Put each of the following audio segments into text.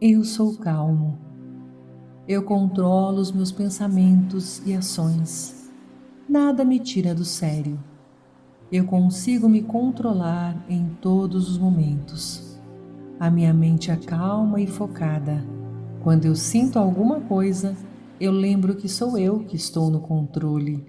Eu sou calmo. Eu controlo os meus pensamentos e ações. Nada me tira do sério. Eu consigo me controlar em todos os momentos. A minha mente é calma e focada. Quando eu sinto alguma coisa, eu lembro que sou eu que estou no controle.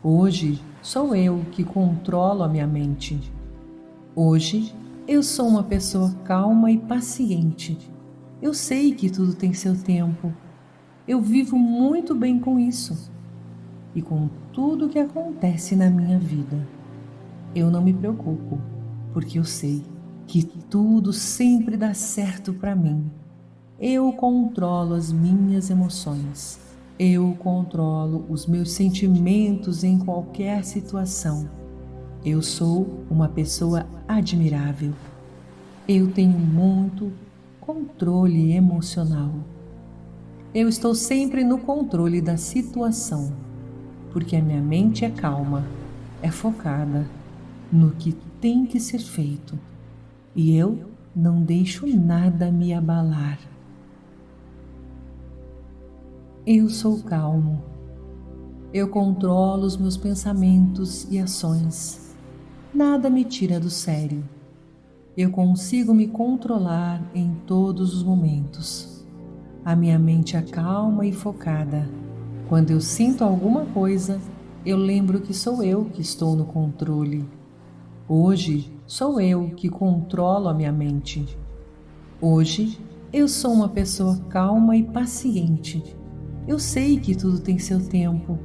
Hoje sou eu que controlo a minha mente. Hoje eu sou uma pessoa calma e paciente eu sei que tudo tem seu tempo. Eu vivo muito bem com isso e com tudo que acontece na minha vida. Eu não me preocupo, porque eu sei que tudo sempre dá certo para mim. Eu controlo as minhas emoções. Eu controlo os meus sentimentos em qualquer situação. Eu sou uma pessoa admirável. Eu tenho muito controle emocional. Eu estou sempre no controle da situação, porque a minha mente é calma, é focada no que tem que ser feito e eu não deixo nada me abalar. Eu sou calmo. Eu controlo os meus pensamentos e ações. Nada me tira do sério eu consigo me controlar em todos os momentos. A minha mente é calma e focada. Quando eu sinto alguma coisa, eu lembro que sou eu que estou no controle. Hoje sou eu que controlo a minha mente. Hoje eu sou uma pessoa calma e paciente. Eu sei que tudo tem seu tempo.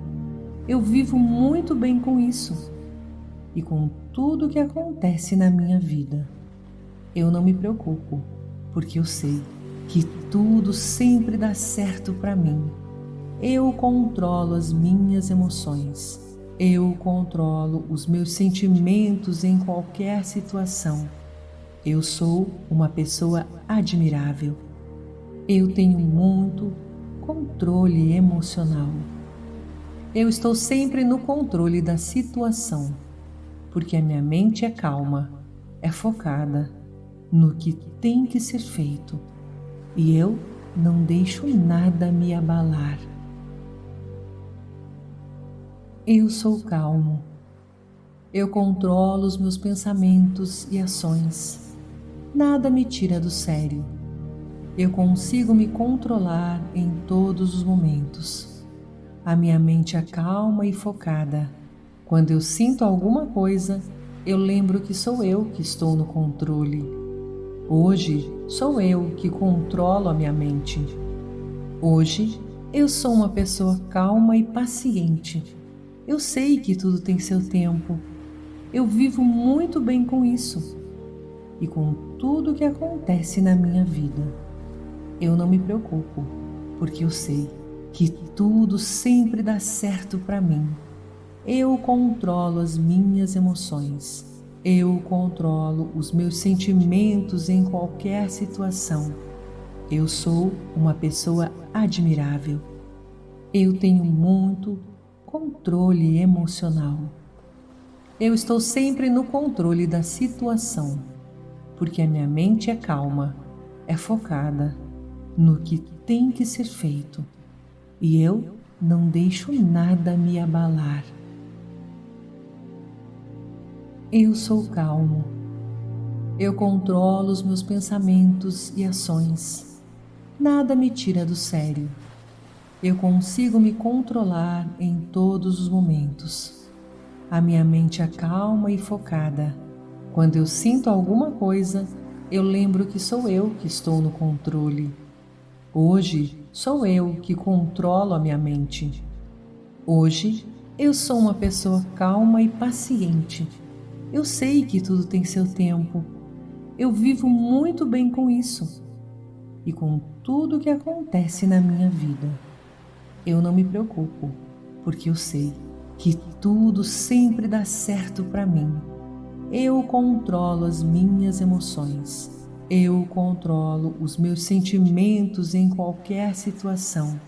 Eu vivo muito bem com isso e com tudo que acontece na minha vida eu não me preocupo, porque eu sei que tudo sempre dá certo para mim. Eu controlo as minhas emoções. Eu controlo os meus sentimentos em qualquer situação. Eu sou uma pessoa admirável. Eu tenho muito controle emocional. Eu estou sempre no controle da situação, porque a minha mente é calma, é focada no que tem que ser feito e eu não deixo nada me abalar. Eu sou calmo. Eu controlo os meus pensamentos e ações. Nada me tira do sério. Eu consigo me controlar em todos os momentos. A minha mente é calma e focada. Quando eu sinto alguma coisa, eu lembro que sou eu que estou no controle Hoje sou eu que controlo a minha mente. Hoje eu sou uma pessoa calma e paciente. Eu sei que tudo tem seu tempo. Eu vivo muito bem com isso e com tudo que acontece na minha vida. Eu não me preocupo, porque eu sei que tudo sempre dá certo para mim. Eu controlo as minhas emoções. Eu controlo os meus sentimentos em qualquer situação. Eu sou uma pessoa admirável. Eu tenho muito controle emocional. Eu estou sempre no controle da situação, porque a minha mente é calma, é focada no que tem que ser feito e eu não deixo nada me abalar. Eu sou calmo. Eu controlo os meus pensamentos e ações. Nada me tira do sério. Eu consigo me controlar em todos os momentos. A minha mente é calma e focada. Quando eu sinto alguma coisa, eu lembro que sou eu que estou no controle. Hoje sou eu que controlo a minha mente. Hoje eu sou uma pessoa calma e paciente eu sei que tudo tem seu tempo. Eu vivo muito bem com isso e com tudo que acontece na minha vida. Eu não me preocupo, porque eu sei que tudo sempre dá certo para mim. Eu controlo as minhas emoções. Eu controlo os meus sentimentos em qualquer situação.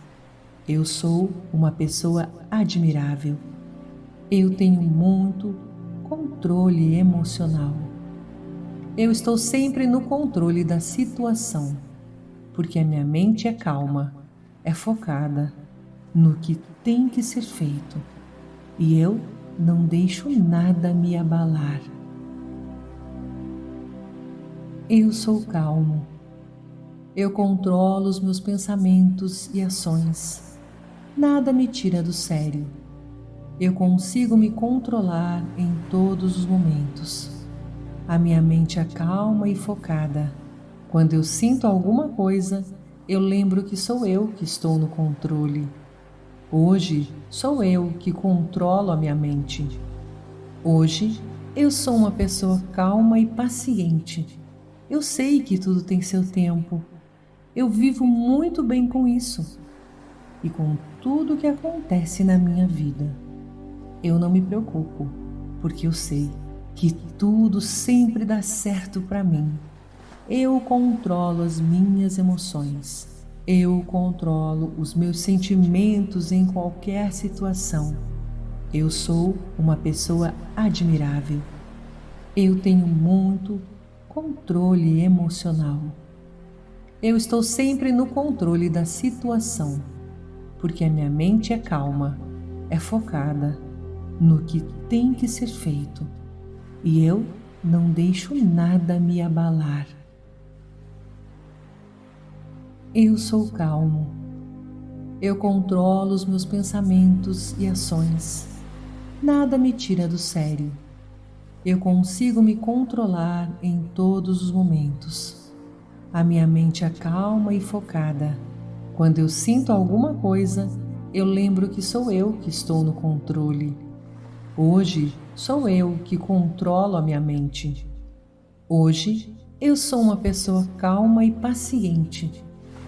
Eu sou uma pessoa admirável. Eu tenho muito controle emocional. Eu estou sempre no controle da situação, porque a minha mente é calma, é focada no que tem que ser feito e eu não deixo nada me abalar. Eu sou calmo. Eu controlo os meus pensamentos e ações. Nada me tira do sério. Eu consigo me controlar em todos os momentos. A minha mente é calma e focada. Quando eu sinto alguma coisa, eu lembro que sou eu que estou no controle. Hoje sou eu que controlo a minha mente. Hoje eu sou uma pessoa calma e paciente. Eu sei que tudo tem seu tempo. Eu vivo muito bem com isso e com tudo que acontece na minha vida. Eu não me preocupo, porque eu sei que tudo sempre dá certo para mim. Eu controlo as minhas emoções. Eu controlo os meus sentimentos em qualquer situação. Eu sou uma pessoa admirável. Eu tenho muito controle emocional. Eu estou sempre no controle da situação, porque a minha mente é calma, é focada no que tem que ser feito e eu não deixo nada me abalar. Eu sou calmo. Eu controlo os meus pensamentos e ações. Nada me tira do sério. Eu consigo me controlar em todos os momentos. A minha mente é calma e focada. Quando eu sinto alguma coisa, eu lembro que sou eu que estou no controle Hoje sou eu que controlo a minha mente. Hoje eu sou uma pessoa calma e paciente.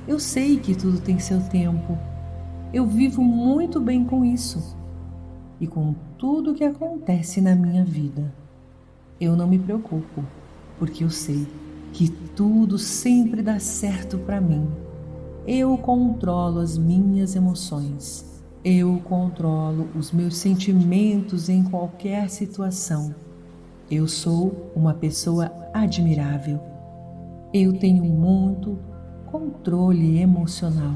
Eu sei que tudo tem seu tempo. Eu vivo muito bem com isso e com tudo que acontece na minha vida. Eu não me preocupo, porque eu sei que tudo sempre dá certo para mim. Eu controlo as minhas emoções. Eu controlo os meus sentimentos em qualquer situação. Eu sou uma pessoa admirável. Eu tenho muito controle emocional.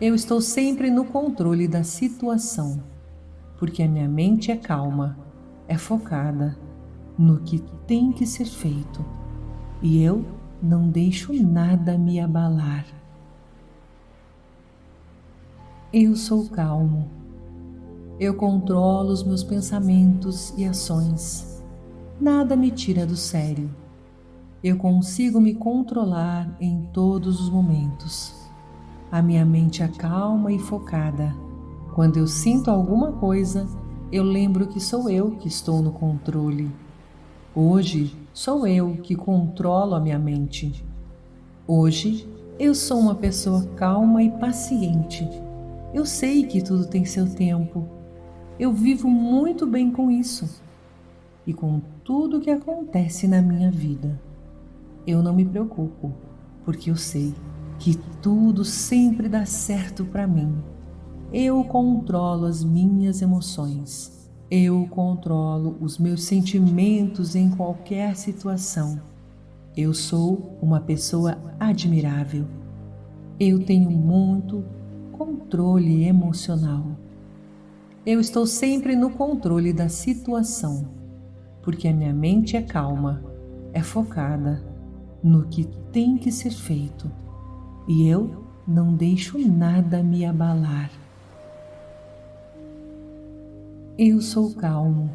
Eu estou sempre no controle da situação, porque a minha mente é calma, é focada no que tem que ser feito e eu não deixo nada me abalar. Eu sou calmo. Eu controlo os meus pensamentos e ações. Nada me tira do sério. Eu consigo me controlar em todos os momentos. A minha mente é calma e focada. Quando eu sinto alguma coisa, eu lembro que sou eu que estou no controle. Hoje sou eu que controlo a minha mente. Hoje eu sou uma pessoa calma e paciente eu sei que tudo tem seu tempo. Eu vivo muito bem com isso e com tudo que acontece na minha vida. Eu não me preocupo, porque eu sei que tudo sempre dá certo para mim. Eu controlo as minhas emoções. Eu controlo os meus sentimentos em qualquer situação. Eu sou uma pessoa admirável. Eu tenho muito controle emocional. Eu estou sempre no controle da situação, porque a minha mente é calma, é focada no que tem que ser feito e eu não deixo nada me abalar. Eu sou calmo.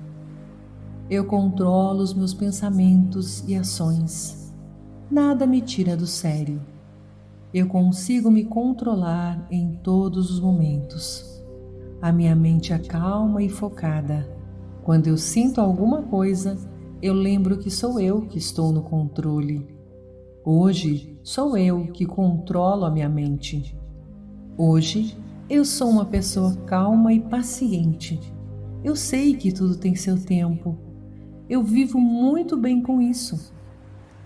Eu controlo os meus pensamentos e ações. Nada me tira do sério eu consigo me controlar em todos os momentos. A minha mente é calma e focada. Quando eu sinto alguma coisa, eu lembro que sou eu que estou no controle. Hoje sou eu que controlo a minha mente. Hoje eu sou uma pessoa calma e paciente. Eu sei que tudo tem seu tempo. Eu vivo muito bem com isso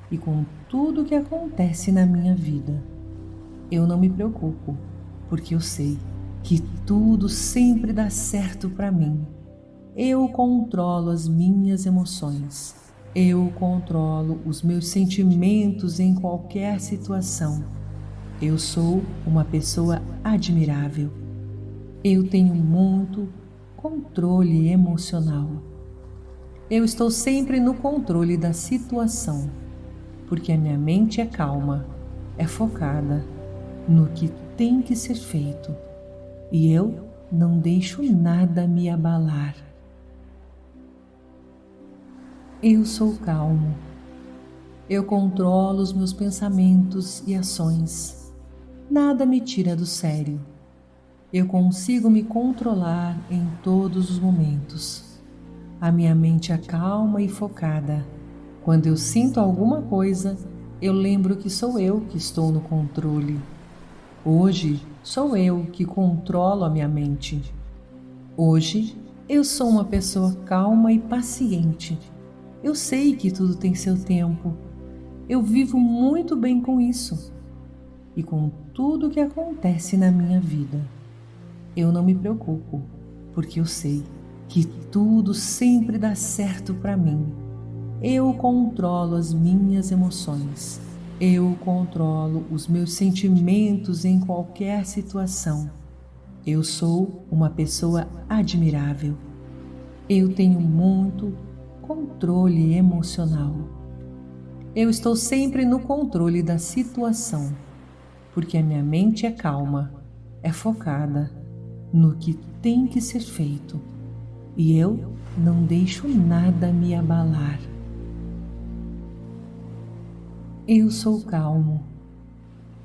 e com tudo que acontece na minha vida eu não me preocupo, porque eu sei que tudo sempre dá certo para mim. Eu controlo as minhas emoções. Eu controlo os meus sentimentos em qualquer situação. Eu sou uma pessoa admirável. Eu tenho muito controle emocional. Eu estou sempre no controle da situação, porque a minha mente é calma, é focada no que tem que ser feito e eu não deixo nada me abalar. Eu sou calmo. Eu controlo os meus pensamentos e ações. Nada me tira do sério. Eu consigo me controlar em todos os momentos. A minha mente é calma e focada. Quando eu sinto alguma coisa, eu lembro que sou eu que estou no controle. Hoje sou eu que controlo a minha mente. Hoje eu sou uma pessoa calma e paciente. Eu sei que tudo tem seu tempo. Eu vivo muito bem com isso e com tudo que acontece na minha vida eu não me preocupo, porque eu sei que tudo sempre dá certo para mim. Eu controlo as minhas emoções. Eu controlo os meus sentimentos em qualquer situação. Eu sou uma pessoa admirável. Eu tenho muito controle emocional. Eu estou sempre no controle da situação, porque a minha mente é calma, é focada no que tem que ser feito e eu não deixo nada me abalar. Eu sou calmo.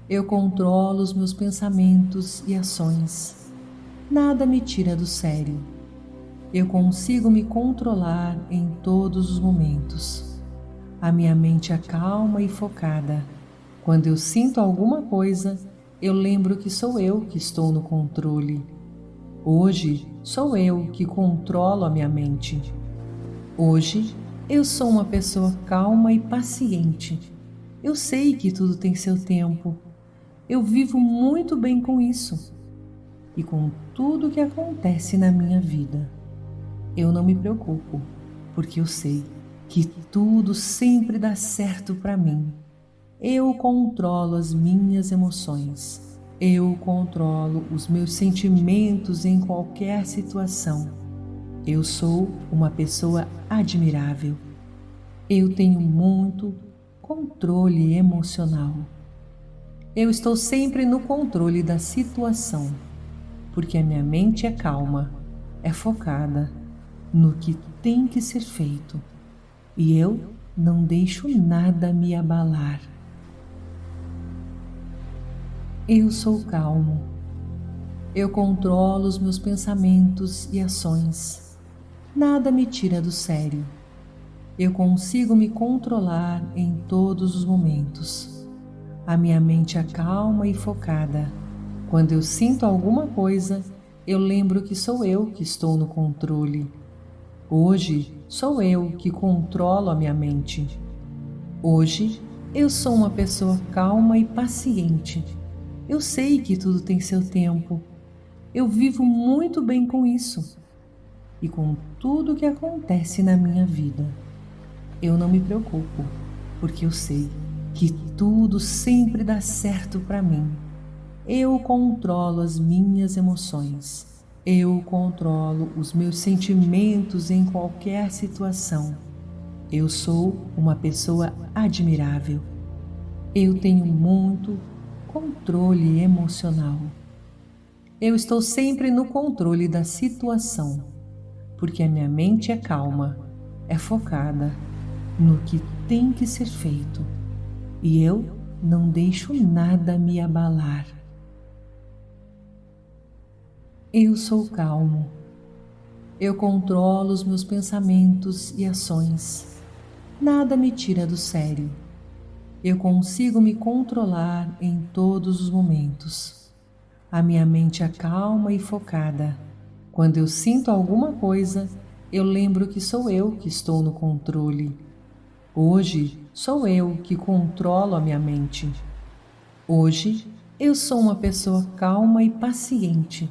Eu controlo os meus pensamentos e ações. Nada me tira do sério. Eu consigo me controlar em todos os momentos. A minha mente é calma e focada. Quando eu sinto alguma coisa, eu lembro que sou eu que estou no controle Hoje sou eu que controlo a minha mente. Hoje eu sou uma pessoa calma e paciente. Eu sei que tudo tem seu tempo. Eu vivo muito bem com isso e com tudo que acontece na minha vida. Eu não me preocupo, porque eu sei que tudo sempre dá certo para mim. Eu controlo as minhas emoções. Eu controlo os meus sentimentos em qualquer situação. Eu sou uma pessoa admirável. Eu tenho muito controle emocional. Eu estou sempre no controle da situação, porque a minha mente é calma, é focada no que tem que ser feito e eu não deixo nada me abalar. Eu sou calmo. Eu controlo os meus pensamentos e ações. Nada me tira do sério. Eu consigo me controlar em todos os momentos. A minha mente é calma e focada. Quando eu sinto alguma coisa, eu lembro que sou eu que estou no controle. Hoje sou eu que controlo a minha mente. Hoje eu sou uma pessoa calma e paciente eu sei que tudo tem seu tempo. Eu vivo muito bem com isso e com tudo que acontece na minha vida. Eu não me preocupo, porque eu sei que tudo sempre dá certo para mim. Eu controlo as minhas emoções. Eu controlo os meus sentimentos em qualquer situação. Eu sou uma pessoa admirável. Eu tenho muito controle emocional. Eu estou sempre no controle da situação, porque a minha mente é calma, é focada no que tem que ser feito e eu não deixo nada me abalar. Eu sou calmo. Eu controlo os meus pensamentos e ações. Nada me tira do sério eu consigo me controlar em todos os momentos. A minha mente é calma e focada. Quando eu sinto alguma coisa, eu lembro que sou eu que estou no controle. Hoje sou eu que controlo a minha mente. Hoje eu sou uma pessoa calma e paciente.